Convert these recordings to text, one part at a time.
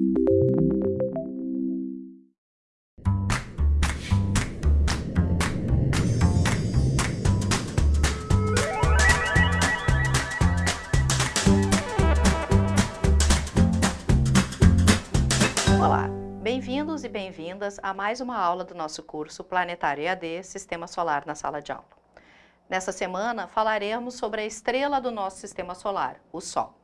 Olá, bem-vindos e bem-vindas a mais uma aula do nosso curso Planetário EAD Sistema Solar na sala de aula. Nessa semana falaremos sobre a estrela do nosso sistema solar, o Sol.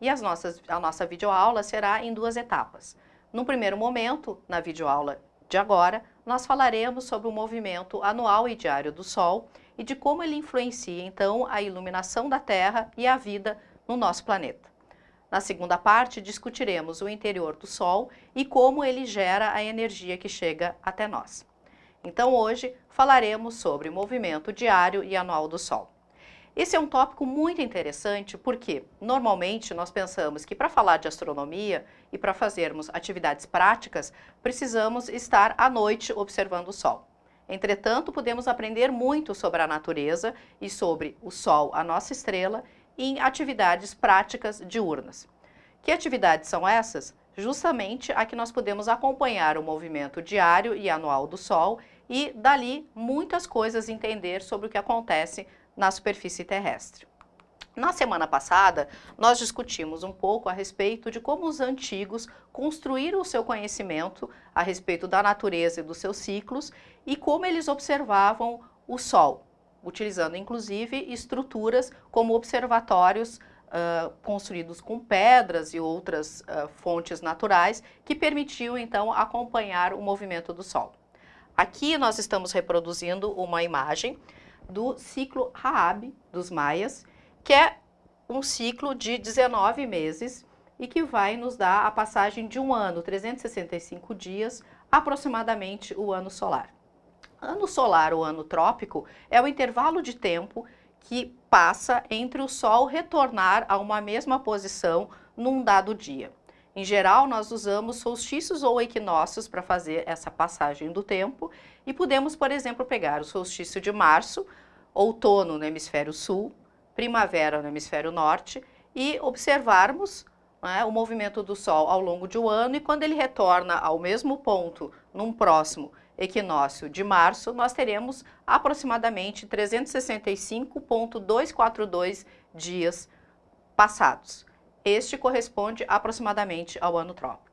E as nossas, a nossa videoaula será em duas etapas. No primeiro momento, na videoaula de agora, nós falaremos sobre o movimento anual e diário do Sol e de como ele influencia então a iluminação da Terra e a vida no nosso planeta. Na segunda parte, discutiremos o interior do Sol e como ele gera a energia que chega até nós. Então hoje falaremos sobre o movimento diário e anual do Sol. Esse é um tópico muito interessante porque, normalmente, nós pensamos que para falar de astronomia e para fazermos atividades práticas, precisamos estar à noite observando o Sol. Entretanto, podemos aprender muito sobre a natureza e sobre o Sol, a nossa estrela, em atividades práticas diurnas. Que atividades são essas? Justamente a que nós podemos acompanhar o movimento diário e anual do Sol e, dali, muitas coisas entender sobre o que acontece na superfície terrestre. Na semana passada, nós discutimos um pouco a respeito de como os antigos construíram o seu conhecimento a respeito da natureza e dos seus ciclos e como eles observavam o Sol, utilizando inclusive estruturas como observatórios uh, construídos com pedras e outras uh, fontes naturais que permitiam então acompanhar o movimento do Sol. Aqui nós estamos reproduzindo uma imagem do ciclo Raab dos maias, que é um ciclo de 19 meses e que vai nos dar a passagem de um ano, 365 dias, aproximadamente o ano solar. Ano solar ou ano trópico é o intervalo de tempo que passa entre o Sol retornar a uma mesma posição num dado dia. Em geral, nós usamos solstícios ou equinócios para fazer essa passagem do tempo e podemos, por exemplo, pegar o solstício de março, outono no hemisfério sul, primavera no hemisfério norte e observarmos né, o movimento do Sol ao longo de um ano e quando ele retorna ao mesmo ponto num próximo equinócio de março, nós teremos aproximadamente 365.242 dias passados. Este corresponde aproximadamente ao ano trópico.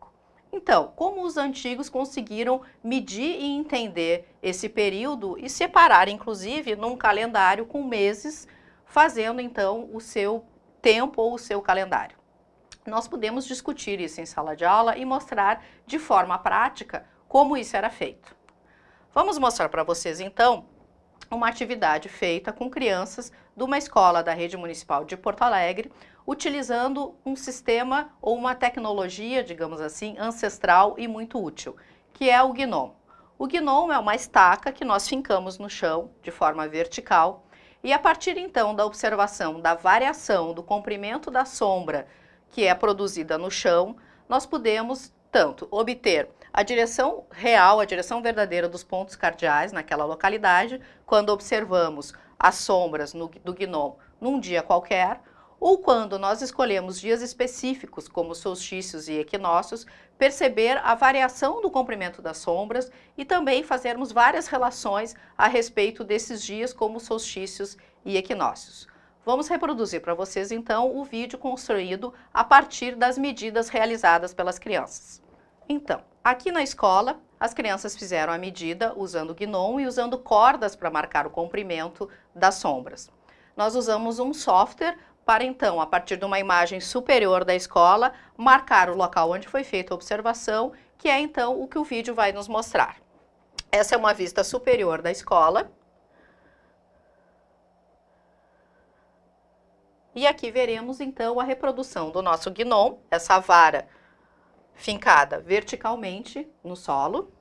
Então, como os antigos conseguiram medir e entender esse período e separar, inclusive, num calendário com meses, fazendo então o seu tempo ou o seu calendário? Nós podemos discutir isso em sala de aula e mostrar de forma prática como isso era feito. Vamos mostrar para vocês então uma atividade feita com crianças de uma escola da rede municipal de Porto Alegre, utilizando um sistema ou uma tecnologia, digamos assim, ancestral e muito útil, que é o GNOME. O GNOME é uma estaca que nós fincamos no chão de forma vertical e a partir então da observação da variação do comprimento da sombra que é produzida no chão, nós podemos tanto obter a direção real, a direção verdadeira dos pontos cardeais naquela localidade, quando observamos as sombras no, do gnomo num dia qualquer, ou quando nós escolhemos dias específicos, como solstícios e equinócios, perceber a variação do comprimento das sombras e também fazermos várias relações a respeito desses dias como solstícios e equinócios. Vamos reproduzir para vocês então o vídeo construído a partir das medidas realizadas pelas crianças. Então, aqui na escola, as crianças fizeram a medida usando GNOME e usando cordas para marcar o comprimento das sombras. Nós usamos um software para então, a partir de uma imagem superior da escola, marcar o local onde foi feita a observação, que é então o que o vídeo vai nos mostrar. Essa é uma vista superior da escola. E aqui veremos então a reprodução do nosso GNOME, essa vara fincada verticalmente no solo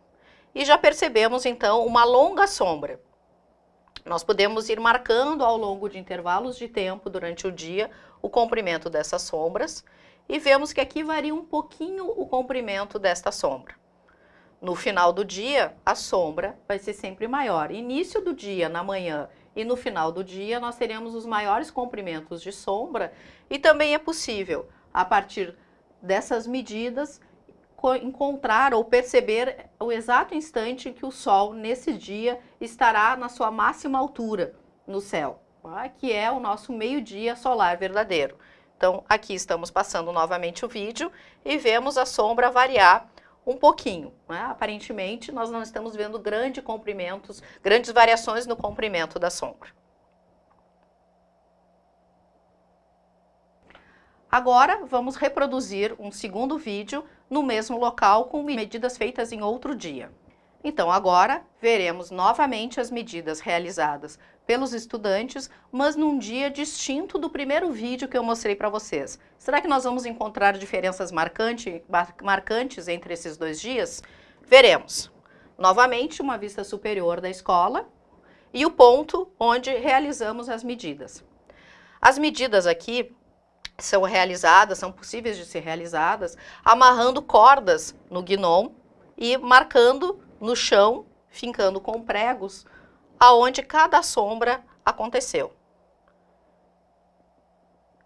e já percebemos então uma longa sombra. Nós podemos ir marcando ao longo de intervalos de tempo durante o dia o comprimento dessas sombras e vemos que aqui varia um pouquinho o comprimento desta sombra. No final do dia, a sombra vai ser sempre maior. Início do dia, na manhã e no final do dia, nós teremos os maiores comprimentos de sombra e também é possível, a partir dessas medidas, encontrar ou perceber o exato instante que o Sol, nesse dia, estará na sua máxima altura no céu, tá? que é o nosso meio-dia solar verdadeiro. Então, aqui estamos passando novamente o vídeo e vemos a sombra variar um pouquinho. Né? Aparentemente, nós não estamos vendo grandes comprimentos, grandes variações no comprimento da sombra. Agora, vamos reproduzir um segundo vídeo no mesmo local com medidas feitas em outro dia. Então, agora, veremos novamente as medidas realizadas pelos estudantes, mas num dia distinto do primeiro vídeo que eu mostrei para vocês. Será que nós vamos encontrar diferenças marcante, marcantes entre esses dois dias? Veremos. Novamente, uma vista superior da escola e o ponto onde realizamos as medidas. As medidas aqui são realizadas, são possíveis de ser realizadas, amarrando cordas no gnom e marcando no chão, fincando com pregos, aonde cada sombra aconteceu.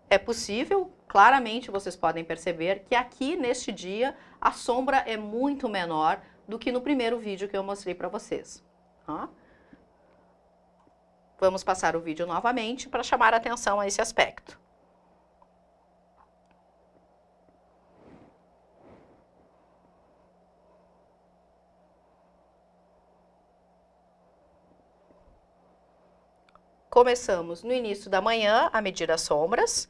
É possível, claramente vocês podem perceber que aqui neste dia a sombra é muito menor do que no primeiro vídeo que eu mostrei para vocês. Vamos passar o vídeo novamente para chamar a atenção a esse aspecto. Começamos no início da manhã a medir as sombras,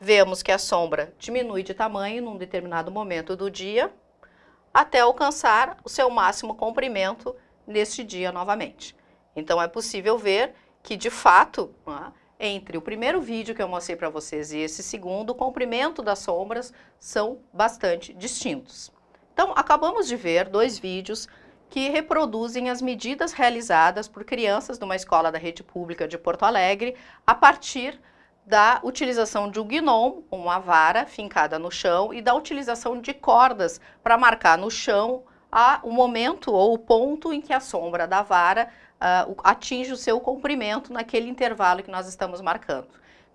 vemos que a sombra diminui de tamanho num determinado momento do dia, até alcançar o seu máximo comprimento neste dia novamente. Então é possível ver que, de fato, entre o primeiro vídeo que eu mostrei para vocês e esse segundo, o comprimento das sombras são bastante distintos. Então, acabamos de ver dois vídeos que reproduzem as medidas realizadas por crianças de uma escola da rede pública de Porto Alegre a partir da utilização de um gnom, uma vara fincada no chão, e da utilização de cordas para marcar no chão a, o momento ou o ponto em que a sombra da vara uh, atinge o seu comprimento naquele intervalo que nós estamos marcando.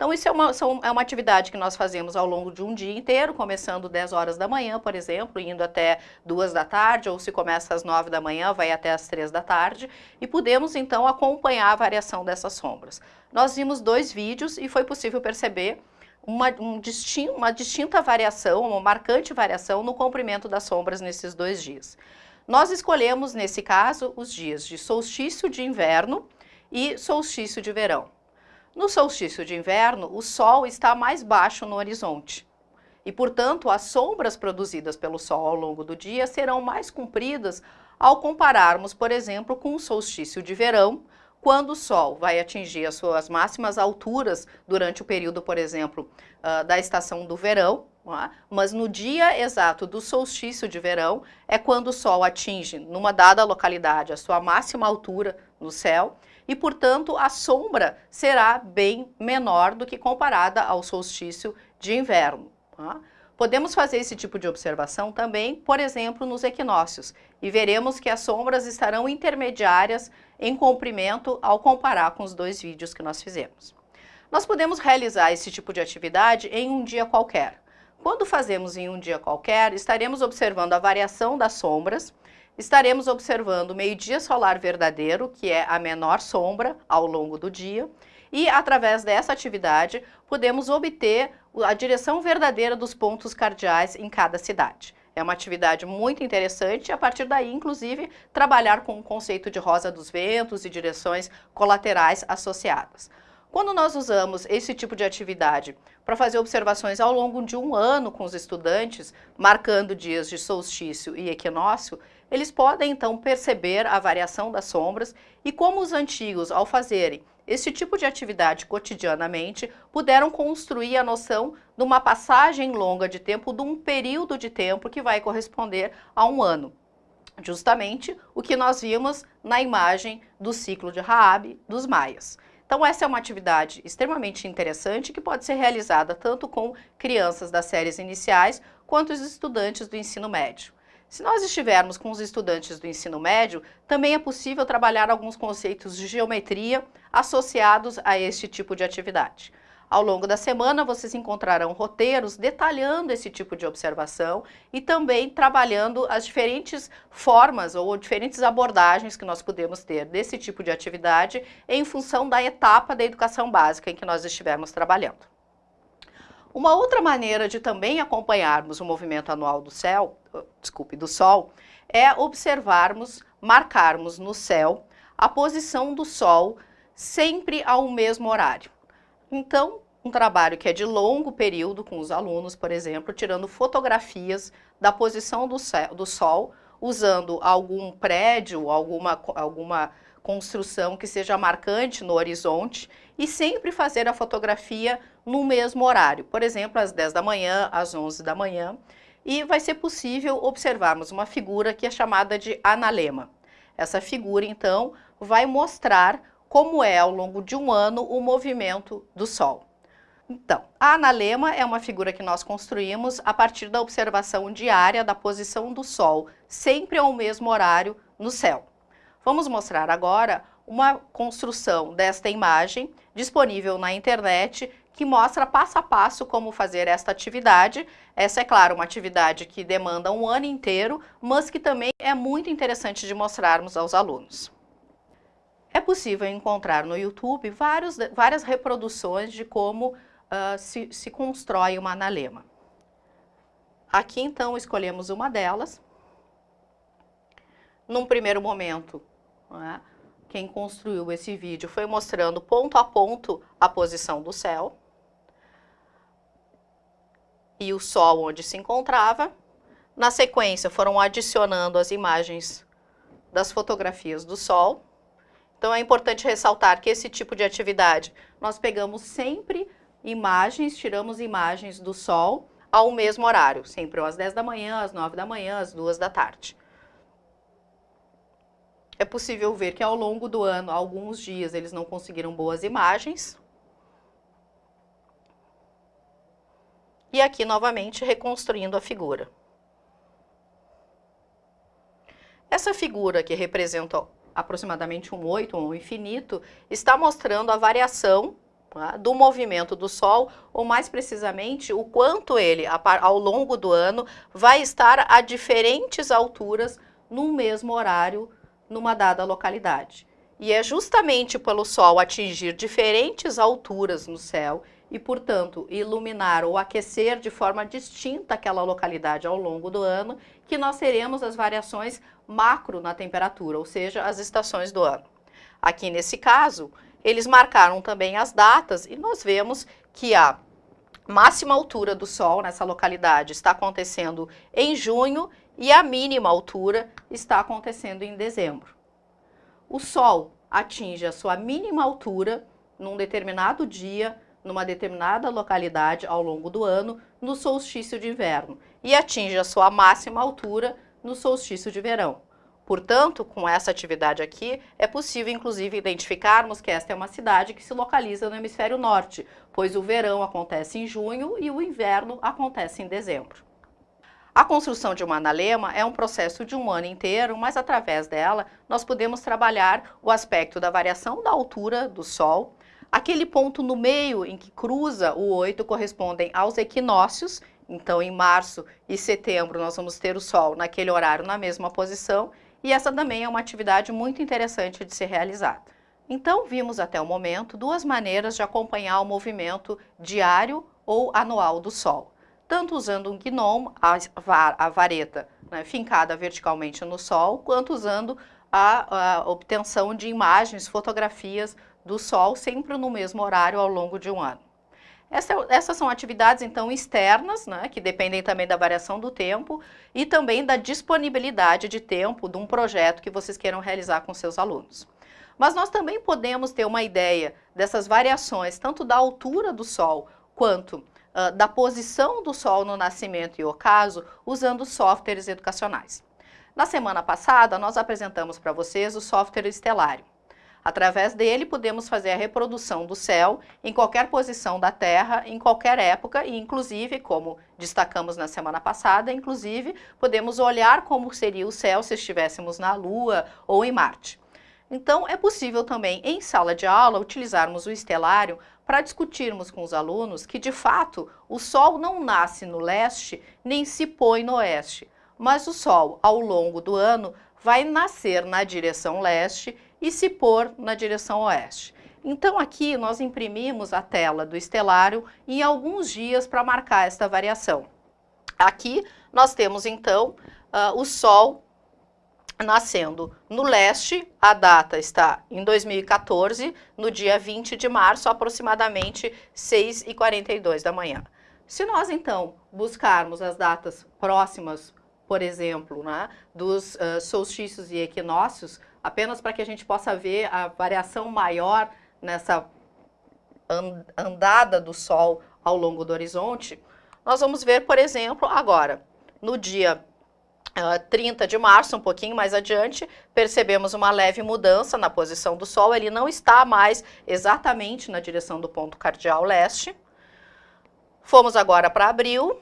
Então, isso é uma, são, é uma atividade que nós fazemos ao longo de um dia inteiro, começando 10 horas da manhã, por exemplo, indo até 2 da tarde, ou se começa às 9 da manhã, vai até às 3 da tarde, e podemos, então, acompanhar a variação dessas sombras. Nós vimos dois vídeos e foi possível perceber uma, um distin uma distinta variação, uma marcante variação no comprimento das sombras nesses dois dias. Nós escolhemos, nesse caso, os dias de solstício de inverno e solstício de verão. No solstício de inverno, o Sol está mais baixo no horizonte. E, portanto, as sombras produzidas pelo Sol ao longo do dia serão mais compridas ao compararmos, por exemplo, com o solstício de verão, quando o Sol vai atingir as suas máximas alturas durante o período, por exemplo, uh, da estação do verão, é? mas no dia exato do solstício de verão é quando o Sol atinge, numa dada localidade, a sua máxima altura no céu, e, portanto, a sombra será bem menor do que comparada ao solstício de inverno. Tá? Podemos fazer esse tipo de observação também, por exemplo, nos equinócios, e veremos que as sombras estarão intermediárias em comprimento ao comparar com os dois vídeos que nós fizemos. Nós podemos realizar esse tipo de atividade em um dia qualquer. Quando fazemos em um dia qualquer, estaremos observando a variação das sombras, estaremos observando o meio-dia solar verdadeiro, que é a menor sombra ao longo do dia, e através dessa atividade podemos obter a direção verdadeira dos pontos cardeais em cada cidade. É uma atividade muito interessante e a partir daí, inclusive, trabalhar com o conceito de rosa dos ventos e direções colaterais associadas. Quando nós usamos esse tipo de atividade para fazer observações ao longo de um ano com os estudantes, marcando dias de solstício e equinócio, eles podem então perceber a variação das sombras e como os antigos, ao fazerem esse tipo de atividade cotidianamente, puderam construir a noção de uma passagem longa de tempo, de um período de tempo que vai corresponder a um ano. Justamente o que nós vimos na imagem do ciclo de Raab dos maias. Então essa é uma atividade extremamente interessante que pode ser realizada tanto com crianças das séries iniciais quanto os estudantes do ensino médio. Se nós estivermos com os estudantes do ensino médio, também é possível trabalhar alguns conceitos de geometria associados a este tipo de atividade. Ao longo da semana, vocês encontrarão roteiros detalhando esse tipo de observação e também trabalhando as diferentes formas ou diferentes abordagens que nós podemos ter desse tipo de atividade em função da etapa da educação básica em que nós estivermos trabalhando. Uma outra maneira de também acompanharmos o movimento anual do céu, desculpe, do Sol, é observarmos, marcarmos no céu a posição do Sol sempre ao mesmo horário. Então, um trabalho que é de longo período com os alunos, por exemplo, tirando fotografias da posição do, céu, do Sol, usando algum prédio, alguma, alguma construção que seja marcante no horizonte e sempre fazer a fotografia no mesmo horário, por exemplo, às 10 da manhã, às 11 da manhã, e vai ser possível observarmos uma figura que é chamada de analema. Essa figura, então, vai mostrar como é ao longo de um ano o movimento do Sol. Então, a analema é uma figura que nós construímos a partir da observação diária da posição do Sol, sempre ao mesmo horário no céu. Vamos mostrar agora uma construção desta imagem disponível na internet que mostra passo a passo como fazer esta atividade. Essa é, claro, uma atividade que demanda um ano inteiro, mas que também é muito interessante de mostrarmos aos alunos. É possível encontrar no YouTube vários, várias reproduções de como uh, se, se constrói uma analema. Aqui, então, escolhemos uma delas. Num primeiro momento, é? quem construiu esse vídeo foi mostrando ponto a ponto a posição do céu e o Sol onde se encontrava. Na sequência, foram adicionando as imagens das fotografias do Sol. Então, é importante ressaltar que esse tipo de atividade, nós pegamos sempre imagens, tiramos imagens do Sol ao mesmo horário, sempre às 10 da manhã, às 9 da manhã, às 2 da tarde. É possível ver que ao longo do ano, alguns dias, eles não conseguiram boas imagens. E aqui, novamente, reconstruindo a figura. Essa figura que representa aproximadamente um oito, um infinito, está mostrando a variação tá, do movimento do Sol, ou mais precisamente, o quanto ele, ao longo do ano, vai estar a diferentes alturas no mesmo horário, numa dada localidade. E é justamente pelo Sol atingir diferentes alturas no céu e, portanto, iluminar ou aquecer de forma distinta aquela localidade ao longo do ano, que nós teremos as variações macro na temperatura, ou seja, as estações do ano. Aqui nesse caso, eles marcaram também as datas e nós vemos que a máxima altura do Sol nessa localidade está acontecendo em junho e a mínima altura está acontecendo em dezembro. O Sol atinge a sua mínima altura num determinado dia, numa determinada localidade ao longo do ano, no solstício de inverno, e atinge a sua máxima altura no solstício de verão. Portanto, com essa atividade aqui, é possível inclusive identificarmos que esta é uma cidade que se localiza no hemisfério norte, pois o verão acontece em junho e o inverno acontece em dezembro. A construção de uma analema é um processo de um ano inteiro, mas através dela nós podemos trabalhar o aspecto da variação da altura do Sol, aquele ponto no meio em que cruza o 8 correspondem aos equinócios, então em março e setembro nós vamos ter o Sol naquele horário na mesma posição, e essa também é uma atividade muito interessante de ser realizada. Então, vimos até o momento duas maneiras de acompanhar o movimento diário ou anual do Sol. Tanto usando um gnome, a, vareta né, fincada verticalmente no Sol, quanto usando a, a obtenção de imagens, fotografias do Sol, sempre no mesmo horário ao longo de um ano. Essa, essas são atividades, então, externas, né, que dependem também da variação do tempo e também da disponibilidade de tempo de um projeto que vocês queiram realizar com seus alunos. Mas nós também podemos ter uma ideia dessas variações, tanto da altura do Sol quanto uh, da posição do Sol no nascimento e ocaso, usando softwares educacionais. Na semana passada, nós apresentamos para vocês o software Estelário. Através dele, podemos fazer a reprodução do céu em qualquer posição da Terra, em qualquer época e, inclusive, como destacamos na semana passada, inclusive, podemos olhar como seria o céu se estivéssemos na Lua ou em Marte. Então, é possível também, em sala de aula, utilizarmos o estelário para discutirmos com os alunos que, de fato, o Sol não nasce no leste nem se põe no oeste, mas o Sol, ao longo do ano, vai nascer na direção leste e se pôr na direção oeste. Então aqui nós imprimimos a tela do estelário em alguns dias para marcar esta variação. Aqui nós temos então uh, o Sol nascendo no leste, a data está em 2014, no dia 20 de março, aproximadamente 6h42 da manhã. Se nós então buscarmos as datas próximas, por exemplo, né, dos uh, solstícios e equinócios, apenas para que a gente possa ver a variação maior nessa andada do Sol ao longo do horizonte, nós vamos ver, por exemplo, agora, no dia uh, ah, 30 de março, um pouquinho mais adiante, percebemos uma leve mudança na posição do Sol, ele não está mais exatamente na direção do ponto cardial leste. Fomos agora para abril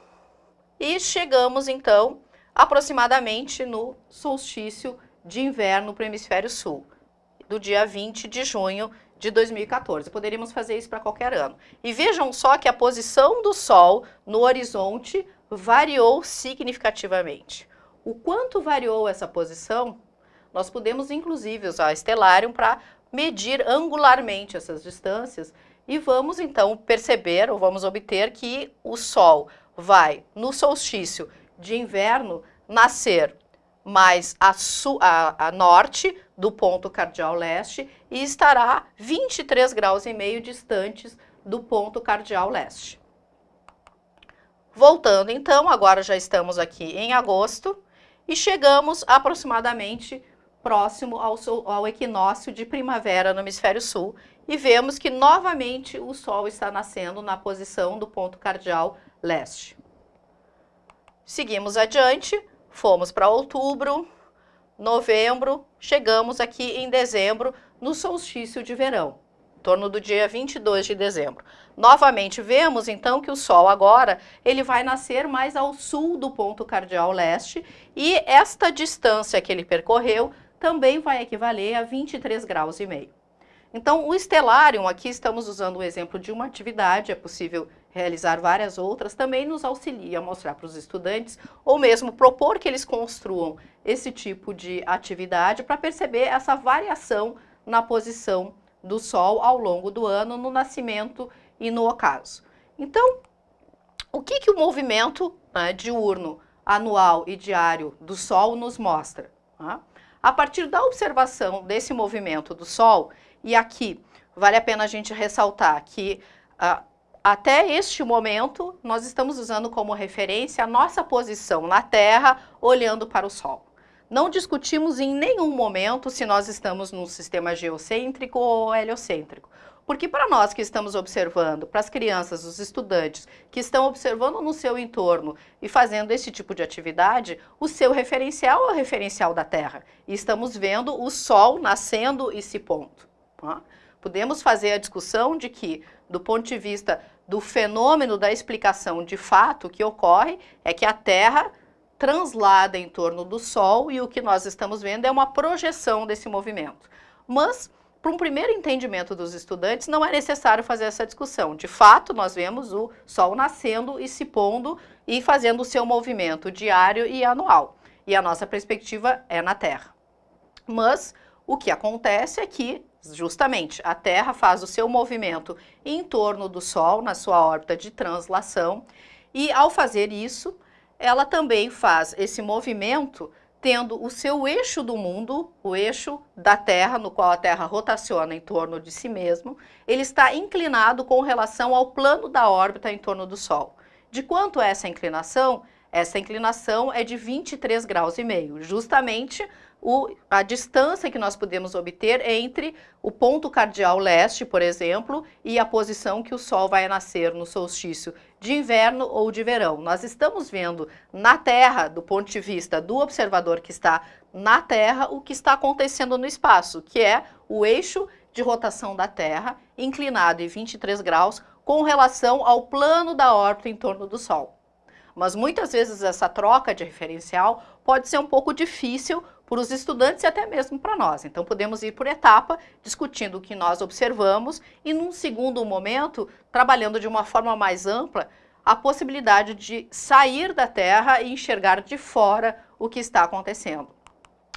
e chegamos então aproximadamente no solstício de inverno para o hemisfério sul, do dia 20 de junho de 2014. Poderíamos fazer isso para qualquer ano. E vejam só que a posição do Sol no horizonte variou significativamente. O quanto variou essa posição, nós podemos inclusive usar Stellarium para medir angularmente essas distâncias e vamos então perceber, ou vamos obter que o Sol vai, no solstício de inverno, nascer mais a, a, a, norte do ponto cardial leste e estará 23 graus e meio distantes do ponto cardial leste. Voltando então, agora já estamos aqui em agosto, e chegamos aproximadamente próximo ao, ao equinócio de primavera no hemisfério sul e vemos que novamente o Sol está nascendo na posição do ponto cardial leste. Seguimos adiante, fomos para outubro, novembro, chegamos aqui em dezembro no solstício de verão torno do dia 22 de dezembro. Novamente, vemos então que o Sol agora, ele vai nascer mais ao sul do ponto cardial leste e esta distância que ele percorreu também vai equivaler a 23 graus e meio. Então, o Stellarium, aqui estamos usando o exemplo de uma atividade, é possível realizar várias outras, também nos auxilia a mostrar para os estudantes, ou mesmo propor que eles construam esse tipo de atividade para perceber essa variação na posição do Sol ao longo do ano no nascimento e no ocaso. Então, o que, que o movimento né, diurno, anual e diário do Sol nos mostra? Né? A partir da observação desse movimento do Sol, e aqui vale a pena a gente ressaltar que uh, até este momento nós estamos usando como referência a nossa posição na Terra olhando para o Sol. Não discutimos em nenhum momento se nós estamos num sistema geocêntrico ou heliocêntrico. Porque para nós que estamos observando, para as crianças, os estudantes que estão observando no seu entorno e fazendo esse tipo de atividade, o seu referencial é o referencial da Terra. E estamos vendo o Sol nascendo e se pondo. Tá? Podemos fazer a discussão de que, do ponto de vista do fenômeno da explicação de fato que ocorre, é que a Terra translada em torno do Sol e o que nós estamos vendo é uma projeção desse movimento. Mas, para um primeiro entendimento dos estudantes, não é necessário fazer essa discussão. De fato, nós vemos o Sol nascendo e se pondo e fazendo o seu movimento diário e anual. E a nossa perspectiva é na Terra. Mas o que acontece é que, justamente, a Terra faz o seu movimento em torno do Sol, na sua órbita de translação, e ao fazer isso, ela também faz esse movimento tendo o seu eixo do mundo, o eixo da Terra, no qual a Terra rotaciona em torno de si mesmo, ele está inclinado com relação ao plano da órbita em torno do Sol. De quanto é essa inclinação? Essa inclinação é de 23 graus e meio, justamente o, a distância que nós podemos obter entre o ponto cardial leste, por exemplo, e a posição que o Sol vai nascer no solstício de inverno ou de verão. Nós estamos vendo na Terra, do ponto de vista do observador que está na Terra, o que está acontecendo no espaço, que é o eixo de rotação da Terra, inclinado em 23 graus, com relação ao plano da órbita em torno do Sol. Mas muitas vezes essa troca de referencial pode ser um pouco difícil por os estudantes e até mesmo para nós. Então podemos ir por etapa, discutindo o que nós observamos e num segundo momento, trabalhando de uma forma mais ampla, a possibilidade de sair da Terra e enxergar de fora o que está acontecendo.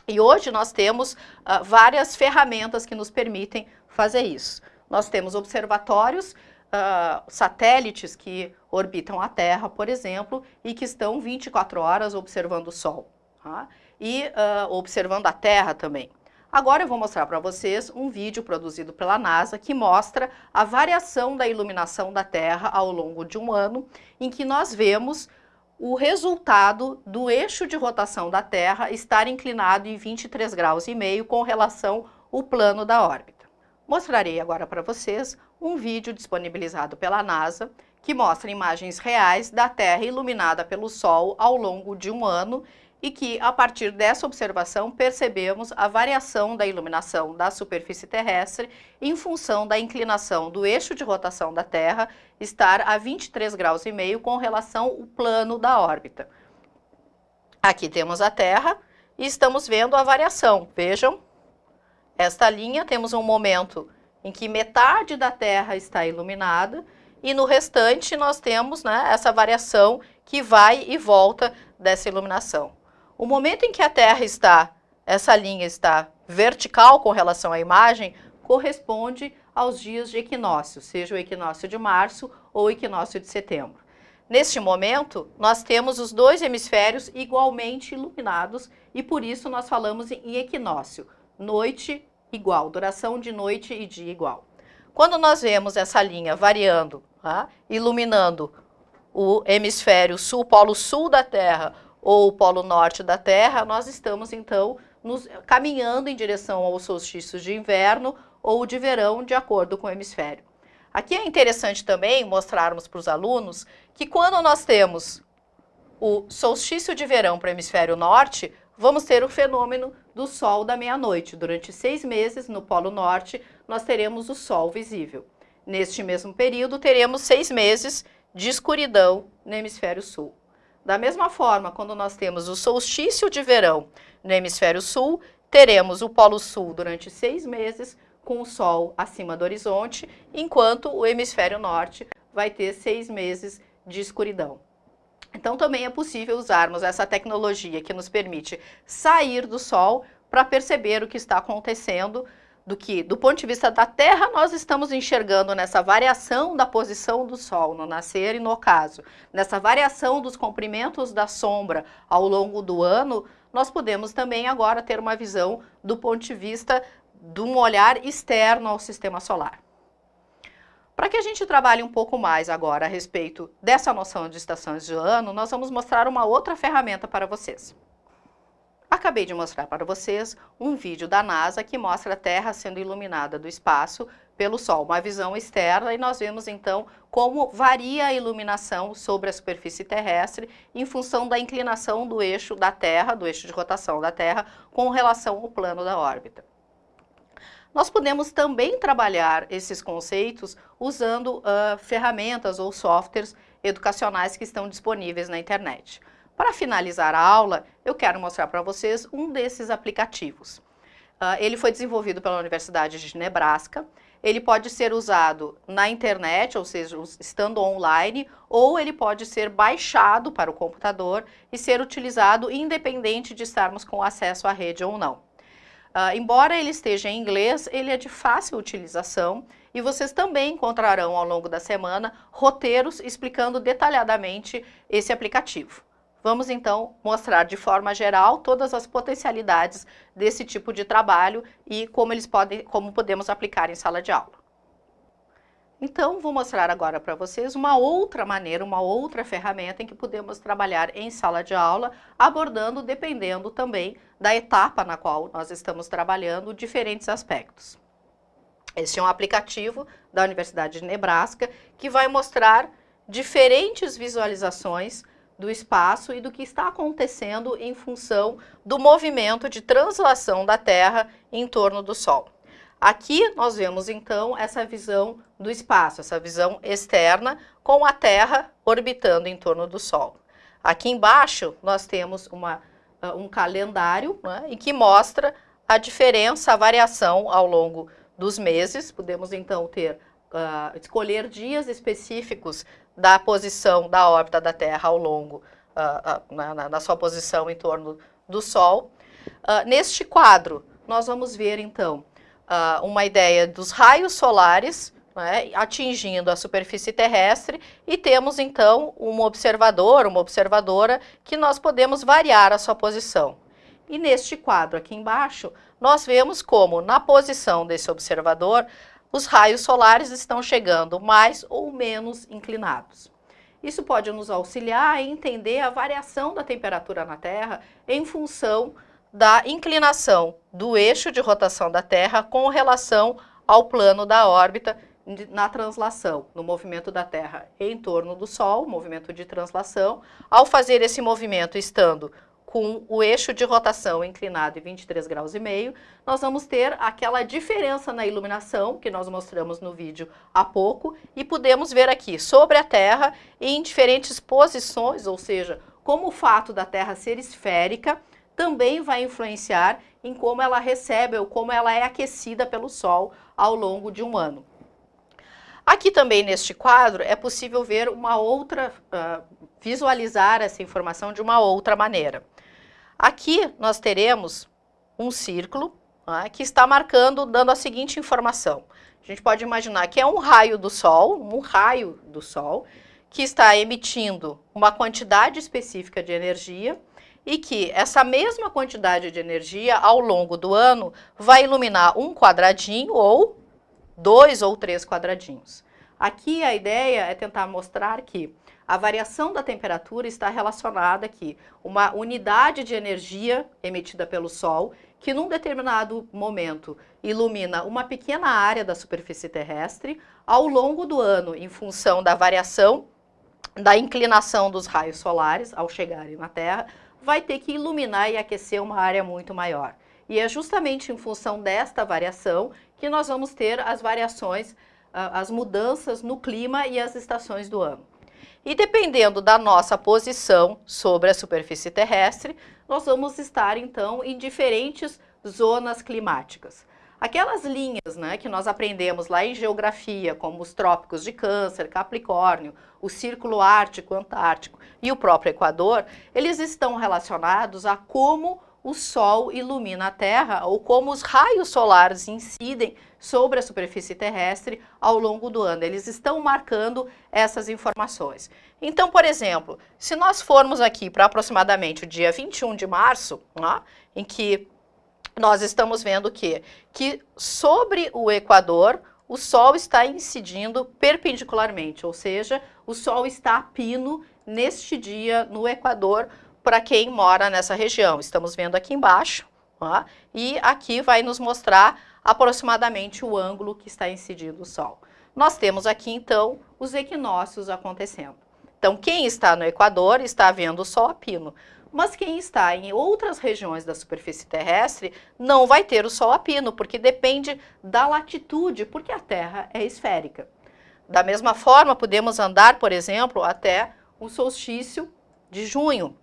E hoje nós temos uh, várias ferramentas que nos permitem fazer isso. Nós temos observatórios, uh, satélites que orbitam a Terra, por exemplo, e que estão 24 horas observando o Sol. Tá? E uh, observando a Terra também. Agora eu vou mostrar para vocês um vídeo produzido pela NASA que mostra a variação da iluminação da Terra ao longo de um ano, em que nós vemos o resultado do eixo de rotação da Terra estar inclinado em 23 graus e meio com relação ao plano da órbita. Mostrarei agora para vocês um vídeo disponibilizado pela NASA que mostra imagens reais da Terra iluminada pelo Sol ao longo de um ano e que, a partir dessa observação, percebemos a variação da iluminação da superfície terrestre em função da inclinação do eixo de rotação da Terra estar a 23 graus e meio com relação ao plano da órbita. Aqui temos a Terra e estamos vendo a variação. Vejam, esta linha temos um momento em que metade da Terra está iluminada e no restante nós temos né, essa variação que vai e volta dessa iluminação. O momento em que a Terra está, essa linha está vertical com relação à imagem, corresponde aos dias de equinócio, seja o equinócio de março ou o equinócio de setembro. Neste momento, nós temos os dois hemisférios igualmente iluminados e por isso nós falamos em equinócio, noite igual, duração de noite e dia igual. Quando nós vemos essa linha variando, tá? iluminando o hemisfério sul, polo sul da Terra ou o polo norte da Terra, nós estamos então nos, caminhando em direção aos solstícios de inverno ou de verão, de acordo com o hemisfério. Aqui é interessante também mostrarmos para os alunos que quando nós temos o solstício de verão para o hemisfério norte, vamos ter o fenômeno do sol da meia-noite. Durante seis meses, no Polo Norte, nós teremos o sol visível. Neste mesmo período, teremos seis meses de escuridão no hemisfério sul. Da mesma forma, quando nós temos o solstício de verão no hemisfério sul, teremos o Polo Sul durante seis meses com o Sol acima do horizonte, enquanto o hemisfério norte vai ter seis meses de escuridão. Então também é possível usarmos essa tecnologia que nos permite sair do Sol para perceber o que está acontecendo do que, do ponto de vista da Terra, nós estamos enxergando nessa variação da posição do Sol no nascer e no ocaso, nessa variação dos comprimentos da sombra ao longo do ano, nós podemos também agora ter uma visão do ponto de vista de um olhar externo ao sistema solar. Para que a gente trabalhe um pouco mais agora a respeito dessa noção de estações de ano, nós vamos mostrar uma outra ferramenta para vocês. Acabei de mostrar para vocês um vídeo da NASA que mostra a Terra sendo iluminada do espaço pelo Sol, uma visão externa, e nós vemos então como varia a iluminação sobre a superfície terrestre em função da inclinação do eixo da Terra, do eixo de rotação da Terra, com relação ao plano da órbita. Nós podemos também trabalhar esses conceitos usando uh, ferramentas ou softwares educacionais que estão disponíveis na internet. Para finalizar a aula, eu quero mostrar para vocês um desses aplicativos. Uh, ele foi desenvolvido pela Universidade de Nebraska. Ele pode ser usado na internet, ou seja, estando online, ou ele pode ser baixado para o computador e ser utilizado independente de estarmos com acesso à rede ou não. Uh, embora ele esteja em inglês, ele é de fácil utilização e vocês também encontrarão ao longo da semana roteiros explicando detalhadamente esse aplicativo. Vamos então mostrar de forma geral todas as potencialidades desse tipo de trabalho e como eles podem, como podemos aplicar em sala de aula. Então, vou mostrar agora para vocês uma outra maneira, uma outra ferramenta em que podemos trabalhar em sala de aula, abordando, dependendo também da etapa na qual nós estamos trabalhando, diferentes aspectos. Este é um aplicativo da Universidade de Nebraska que vai mostrar diferentes visualizações do espaço e do que está acontecendo em função do movimento de translação da Terra em torno do Sol. Aqui nós vemos então essa visão do espaço, essa visão externa com a Terra orbitando em torno do Sol. Aqui embaixo nós temos uma uh, um calendário né, em que mostra a diferença, a variação ao longo dos meses. Podemos então ter, uh, escolher dias específicos da posição da órbita da Terra ao longo, na, na, sua posição em torno do Sol. neste quadro, nós vamos ver então uma ideia dos raios solares né, atingindo a superfície terrestre e temos então um observador, uma observadora que nós podemos variar a sua posição. E neste quadro aqui embaixo, nós vemos como na posição desse observador, os raios solares estão chegando mais ou menos inclinados. Isso pode nos auxiliar a entender a variação da temperatura na Terra em função da inclinação do eixo de rotação da Terra com relação ao plano da órbita na translação, no movimento da Terra em torno do Sol, movimento de translação. Ao fazer esse movimento estando com o eixo de rotação inclinado em 23 graus e meio, nós vamos ter aquela diferença na iluminação que nós mostramos no vídeo há pouco e podemos ver aqui sobre a Terra em diferentes posições, ou seja, como o fato da Terra ser esférica também vai influenciar em como ela recebe ou como ela é aquecida pelo Sol ao longo de um ano. Aqui também neste quadro é possível ver uma outra, uh, visualizar essa informação de uma outra maneira. Aqui nós teremos um círculo uh, que está marcando, dando a seguinte informação. A gente pode imaginar que é um raio do Sol, um raio do Sol, que está emitindo uma quantidade específica de energia e que essa mesma quantidade de energia ao longo do ano vai iluminar um quadradinho ou dois ou três quadradinhos. Aqui a ideia é tentar mostrar que a variação da temperatura está relacionada aqui, uma unidade de energia emitida pelo Sol, que num determinado momento ilumina uma pequena área da superfície terrestre, ao longo do ano, em função da variação da inclinação dos raios solares ao chegarem na Terra, vai ter que iluminar e aquecer uma área muito maior. E é justamente em função desta variação que nós vamos ter as variações, as mudanças no clima e as estações do ano. E dependendo da nossa posição sobre a superfície terrestre, nós vamos estar então em diferentes zonas climáticas. Aquelas linhas né, que nós aprendemos lá em geografia, como os trópicos de Câncer, Capricórnio, o Círculo Ártico, Antártico e o próprio Equador, eles estão relacionados a como o Sol ilumina a Terra ou como os raios solares incidem sobre a superfície terrestre ao longo do ano. Eles estão marcando essas informações. Então, por exemplo, se nós formos aqui para aproximadamente o dia 21 de março, né, em que nós estamos vendo que, que sobre o Equador o Sol está incidindo perpendicularmente, ou seja, o Sol está a pino neste dia no Equador, para quem mora nessa região. Estamos vendo aqui embaixo, ó, e aqui vai nos mostrar aproximadamente o ângulo que está incidindo o Sol. Nós temos aqui, então, os equinócios acontecendo. Então, quem está no Equador está vendo o Sol a pino. Mas quem está em outras regiões da superfície terrestre não vai ter o Sol a pino, porque depende da latitude, porque a Terra é esférica. Da mesma forma, podemos andar, por exemplo, até o solstício de junho,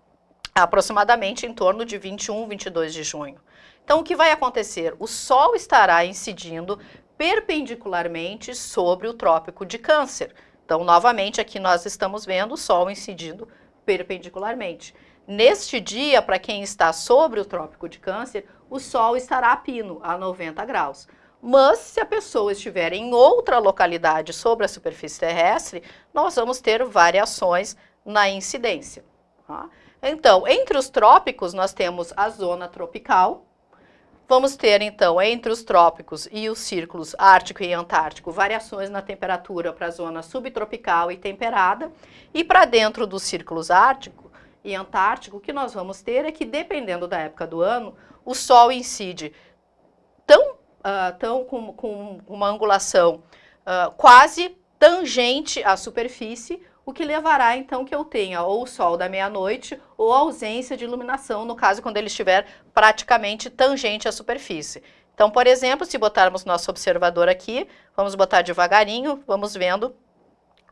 aproximadamente em torno de 21, 22 de junho. Então, o que vai acontecer? O Sol estará incidindo perpendicularmente sobre o Trópico de Câncer. Então, novamente, aqui nós estamos vendo o Sol incidindo perpendicularmente. Neste dia, para quem está sobre o Trópico de Câncer, o Sol estará a pino, a 90 graus. Mas, se a pessoa estiver em outra localidade sobre a superfície terrestre, nós vamos ter variações na incidência. Tá? Então, entre os trópicos, nós temos a zona tropical. Vamos ter, então, entre os trópicos e os círculos ártico e antártico, variações na temperatura para a zona subtropical e temperada. E para dentro dos círculos ártico e antártico, o que nós vamos ter é que, dependendo da época do ano, o Sol incide tão, uh, tão com, com, uma angulação uh, quase tangente à superfície, o que levará então que eu tenha ou o sol da meia-noite ou ausência de iluminação, no caso quando ele estiver praticamente tangente à superfície. Então, por exemplo, se botarmos nosso observador aqui, vamos botar devagarinho, vamos vendo,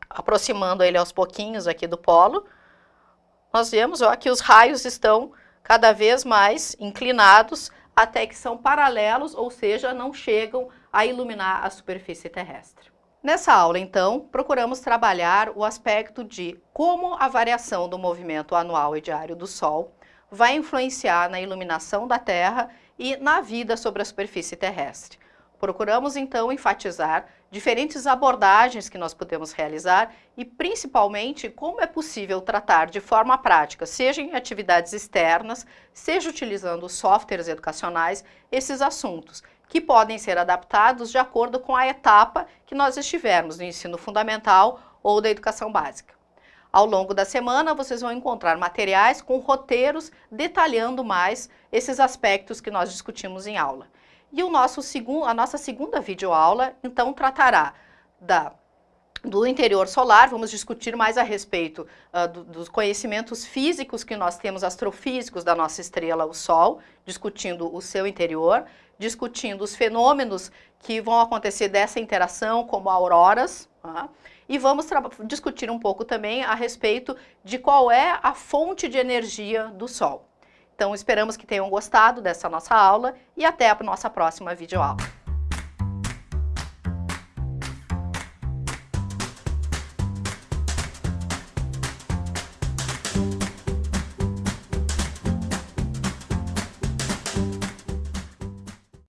aproximando ele aos pouquinhos aqui do polo, nós vemos ó, que os raios estão cada vez mais inclinados até que são paralelos, ou seja, não chegam a iluminar a superfície terrestre. Nessa aula, então, procuramos trabalhar o aspecto de como a variação do movimento anual e diário do Sol vai influenciar na iluminação da Terra e na vida sobre a superfície terrestre. Procuramos, então, enfatizar diferentes abordagens que nós podemos realizar e, principalmente, como é possível tratar de forma prática, seja em atividades externas, seja utilizando softwares educacionais, esses assuntos, que podem ser adaptados de acordo com a etapa que nós estivermos no ensino fundamental ou da educação básica. Ao longo da semana, vocês vão encontrar materiais com roteiros detalhando mais esses aspectos que nós discutimos em aula. E o nosso segundo, a nossa segunda videoaula, então, tratará da, do interior solar, vamos discutir mais a respeito uh, do, dos conhecimentos físicos que nós temos, astrofísicos da nossa estrela, o Sol, discutindo o seu interior, discutindo os fenômenos que vão acontecer dessa interação, como auroras, uh, e vamos discutir um pouco também a respeito de qual é a fonte de energia do Sol. Então, esperamos que tenham gostado dessa nossa aula e até a nossa próxima videoaula.